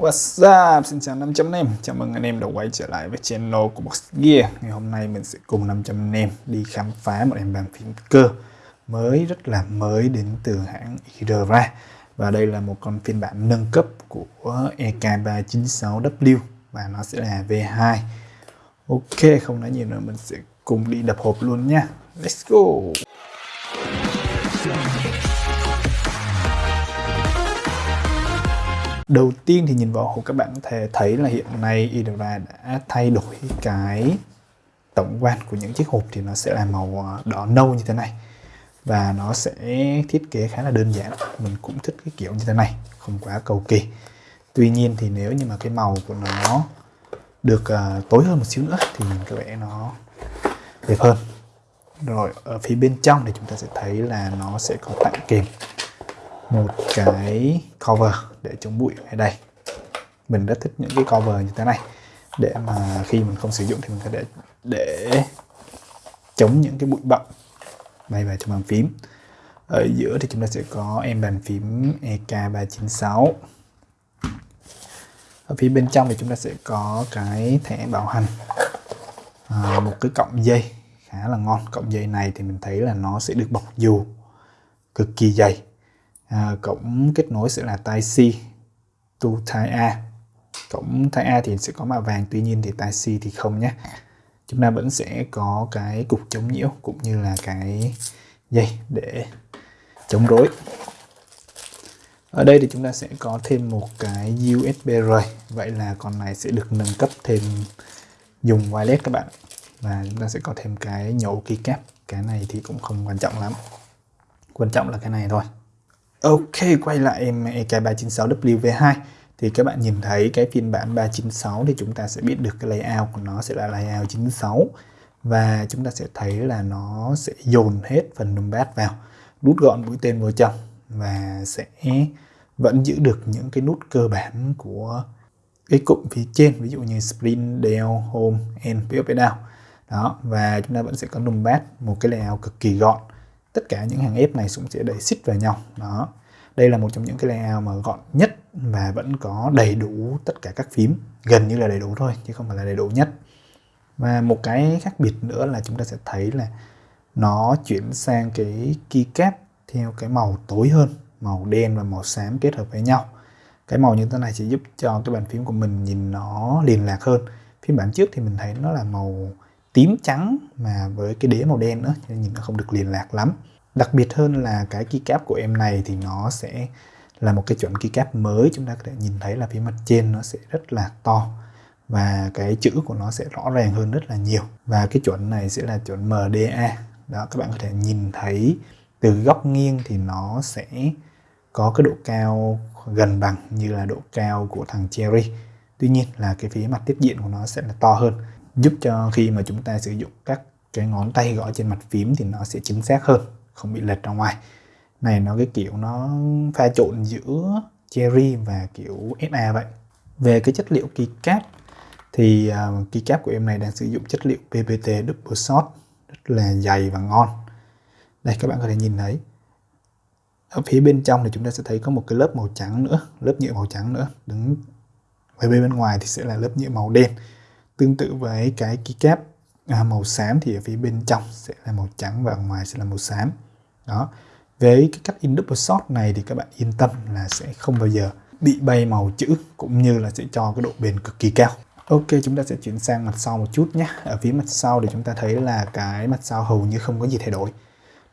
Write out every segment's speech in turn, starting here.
What's up? Xin chào 500 anh em Chào mừng anh em đã quay trở lại với channel của Box Gear. Ngày hôm nay mình sẽ cùng 500 anh em đi khám phá một em bàn phím cơ mới rất là mới đến từ hãng Idra Và đây là một con phiên bản nâng cấp của EK396W và nó sẽ là V2 Ok, không nói nhiều nữa mình sẽ cùng đi đập hộp luôn nha. Let's go! Đầu tiên thì nhìn vào hộp các bạn có thể thấy là hiện nay Idra đã thay đổi cái tổng quan của những chiếc hộp thì nó sẽ là màu ờ, đỏ nâu như thế này. Và nó sẽ thiết kế khá là đơn giản mình cũng thích cái kiểu như thế này không quá cầu kỳ. Tuy nhiên thì nếu như mà cái màu của nó được uh, tối hơn một xíu nữa thì mình có vẻ nó đẹp hơn. Rồi ở phía bên trong thì chúng ta sẽ thấy là nó sẽ có tặng kèm một cái cover để chống bụi ở đây. Mình rất thích những cái cover như thế này. Để mà khi mình không sử dụng thì mình có thể để chống những cái bụi bặm bay vào trong bàn phím. Ở giữa thì chúng ta sẽ có em bàn phím EK396 ở phía bên trong thì chúng ta sẽ có cái thẻ bảo hành. À, một cái cọng dây khá là ngon. Cọng dây này thì mình thấy là nó sẽ được bọc dù cực kỳ dày à, cổng kết nối sẽ là tai C to tai A. Cổng tai A thì sẽ có màu vàng tuy nhiên thì tai C thì không nhé. Chúng ta vẫn sẽ có cái cục chống nhiễu cũng như là cái dây để chống rối. Ở đây thì chúng ta sẽ có thêm một cái USB rồi vậy là con này sẽ được nâng cấp thêm dùng wireless các bạn. Và chúng ta sẽ có thêm cái nhổ keycap cái này thì cũng không quan trọng lắm. Quan trọng là cái này thôi. Ok, quay lại em EK396WV2 thì các bạn nhìn thấy cái phiên bản 396 thì chúng ta sẽ biết được cái layout của nó sẽ là layout 96 và chúng ta sẽ thấy là nó sẽ dồn hết phần numpad vào nút gọn mũi tên vào trong và sẽ vẫn giữ được những cái nút cơ bản của cái cụm phía trên ví dụ như sprint, down, home, end, up down. Đó và chúng ta vẫn sẽ có numpad một cái layout cực kỳ gọn tất cả những hàng ép này cũng sẽ đẩy xích vào nhau. Đó. Đây là một trong những cái layout mà gọn nhất và vẫn có đầy đủ tất cả các phím. Gần như là đầy đủ thôi, chứ không phải là đầy đủ nhất. Và một cái khác biệt nữa là chúng ta sẽ thấy là nó chuyển sang cái keycap theo cái màu tối hơn, màu đen và màu xám kết hợp với nhau. Cái màu như thế này sẽ giúp cho cái bàn phím của mình nhìn nó liền lạc hơn. Phiên bản trước thì mình thấy nó là màu tím trắng mà với cái đế màu đen nữa nên nhìn nó không được liền lạc lắm. Đặc biệt hơn là cái keycap của em này thì nó sẽ là một cái chuẩn keycap mới, chúng ta có thể nhìn thấy là phía mặt trên nó sẽ rất là to và cái chữ của nó sẽ rõ ràng hơn rất là nhiều. Và cái chuẩn này sẽ là chuẩn MDA đó, các bạn có thể nhìn thấy từ góc nghiêng thì nó sẽ có cái độ cao gần bằng như là độ cao của thằng Cherry. Tuy nhiên là cái phía mặt tiếp diện của nó sẽ là to hơn giúp cho khi mà chúng ta sử dụng các cái ngón tay gõ trên mặt phím thì nó sẽ chính xác hơn không bị lệch ra ngoài. Này nó cái kiểu nó pha trộn giữa cherry và kiểu SA vậy. Về cái chất liệu keycap thì uh, keycap của em này đang sử dụng chất liệu PPT double shot rất là dày và ngon. Đây các bạn có thể nhìn thấy. Ở phía bên trong thì chúng ta sẽ thấy có một cái lớp màu trắng nữa lớp nhựa màu trắng nữa. Đứng ở bên bên ngoài thì sẽ là lớp nhựa màu đen tương tự với cái keycap à, màu xám thì ở phía bên trong sẽ là màu trắng và ở ngoài sẽ là màu xám. Đó. Với cái cách in double shot này thì các bạn yên tâm là sẽ không bao giờ bị bay màu chữ cũng như là sẽ cho cái độ bền cực kỳ cao. Ok chúng ta sẽ chuyển sang mặt sau một chút nhé. Ở phía mặt sau thì chúng ta thấy là cái mặt sau hầu như không có gì thay đổi.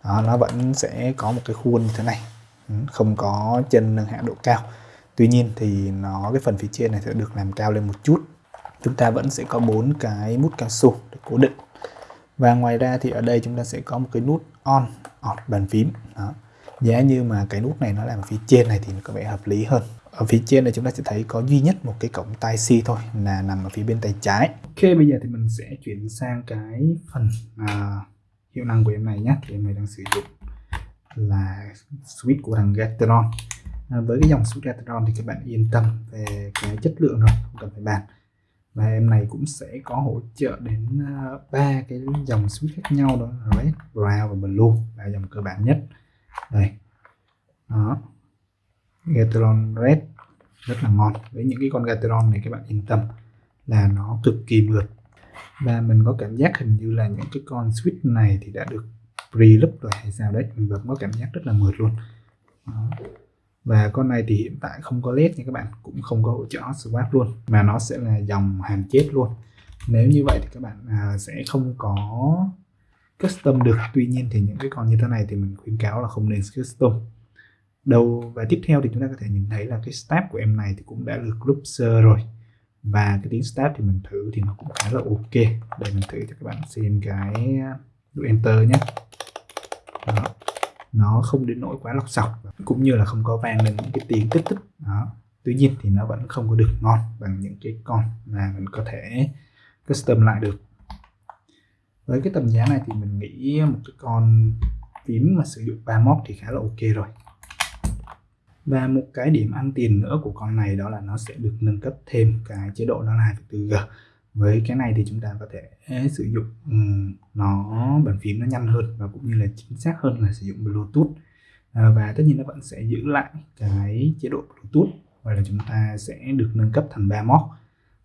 Đó, Nó vẫn sẽ có một cái khuôn như thế này. Ừ, không có chân nâng hạ độ cao. Tuy nhiên thì nó cái phần phía trên này sẽ được làm cao lên một chút. Chúng ta vẫn sẽ có bốn cái mút cao su để cố định. Và ngoài ra thì ở đây chúng ta sẽ có một cái nút on off bàn phím. Đó. giá như mà cái nút này nó làm phía trên này thì có vẻ hợp lý hơn. Ở phía trên này chúng ta sẽ thấy có duy nhất một cái cổng tai C thôi là nằm ở phía bên tay trái. Ok bây giờ thì mình sẽ chuyển sang cái phần à, hiệu năng của em này nhé. Thì em này đang sử dụng là switch của thằng Gateron. À, với cái dòng switch Gateron thì các bạn yên tâm về cái chất lượng rồi không cần phải bàn và em này cũng sẽ có hỗ trợ đến à, ba cái dòng switch khác nhau đó là red, brown và blue là dòng cơ bản nhất. Đây. Đó. Gateron red rất là ngon. Với những cái con Gateron này các bạn yên tâm là nó cực kỳ mượt. Và mình có cảm giác hình như là những cái con switch này thì đã được pre-loop rồi hay sao đấy. Mình vẫn có cảm giác rất là mượt luôn. Đó và con này thì hiện tại không có led nha các bạn cũng không có hỗ trợ hot swap luôn mà nó sẽ là dòng hàn chết luôn. Nếu như vậy thì các bạn à, sẽ không có custom được. Tuy nhiên thì những cái con như thế này thì mình khuyến cáo là không nên custom. Đầu và tiếp theo thì chúng ta có thể nhìn thấy là cái step của em này thì cũng đã được group sơ rồi. Và cái tiếng step thì mình thử thì nó cũng khá là ok. Để mình thử cho các bạn xem cái à, độ enter nhé nó không đến nỗi quá lọc sọc cũng như là không có vang lên những cái tiếng tích tích. Đó. Tuy nhiên thì nó vẫn không có được ngon bằng những cái con mà mình có thể custom lại được. Với cái tầm giá này thì mình nghĩ một cái con phím mà sử dụng ba móc thì khá là ok rồi. Và một cái điểm ăn tiền nữa của con này đó là nó sẽ được nâng cấp thêm cái chế độ đó là 2.4G với cái này thì chúng ta có thể sử dụng nó bàn phím nó nhanh hơn và cũng như là chính xác hơn là sử dụng Bluetooth. À, và tất nhiên nó vẫn sẽ giữ lại cái chế độ Bluetooth và là chúng ta sẽ được nâng cấp thành ba móc.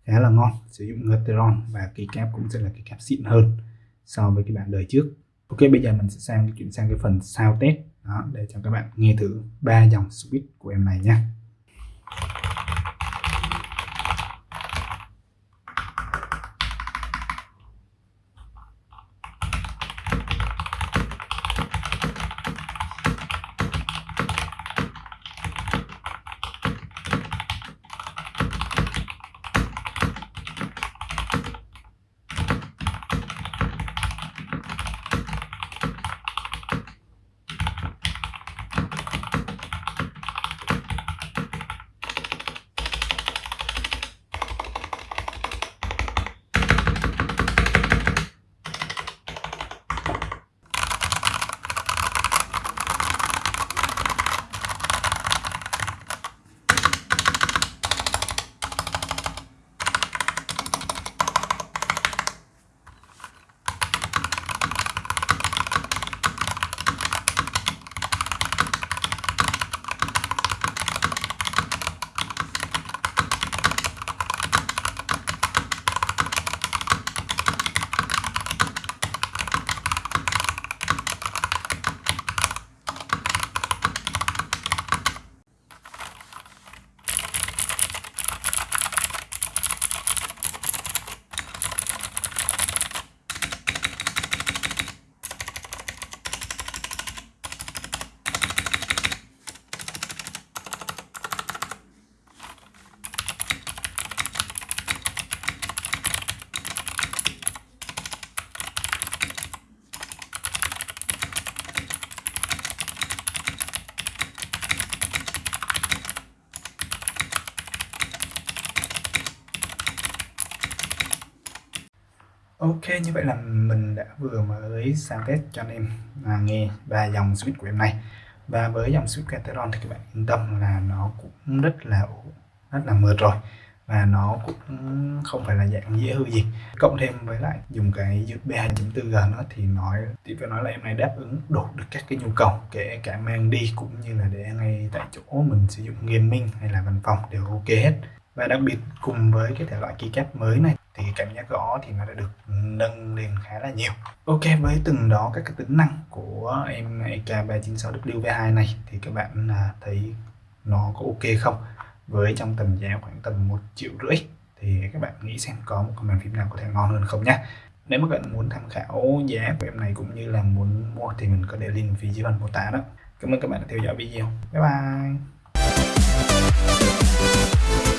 Khá là ngon sử dụng Gateron và cây cáp cũng sẽ là cây cáp xịn hơn so với cái bản đời trước. Ok bây giờ mình sẽ sang chuyển sang cái phần sao test. Đó, để cho các bạn nghe thử ba dòng switch của em này nhé Ok như vậy là mình đã vừa mới sang test cho anh em à, nghe ba dòng switch của em này. Và với dòng switch Cateron thì các bạn yên tâm là nó cũng rất là rất là mượt rồi. Và nó cũng không phải là dạng dễ hư gì. Cộng thêm với lại dùng cái USB 2.4G nữa thì nói thì phải nói là em này đáp ứng đủ được các cái nhu cầu kể cả mang đi cũng như là để ngay tại chỗ mình sử dụng gaming hay là văn phòng đều ok hết. Và đặc biệt cùng với cái thể loại keycap mới này thì cảm giác gõ thì nó đã được nâng lên khá là nhiều. Ok, với từng đó các cái tính năng của em EK396WV2 này thì các bạn à, thấy nó có ok không? Với trong tầm giá khoảng tầm một triệu rưỡi thì các bạn nghĩ xem có một màn bàn phím nào có thể ngon hơn không nhé nếu mà các bạn muốn tham khảo giá của em này cũng như là muốn mua thì mình có để link phía dưới phần mô tả đó. Cảm ơn các bạn đã theo dõi video. Bye bye!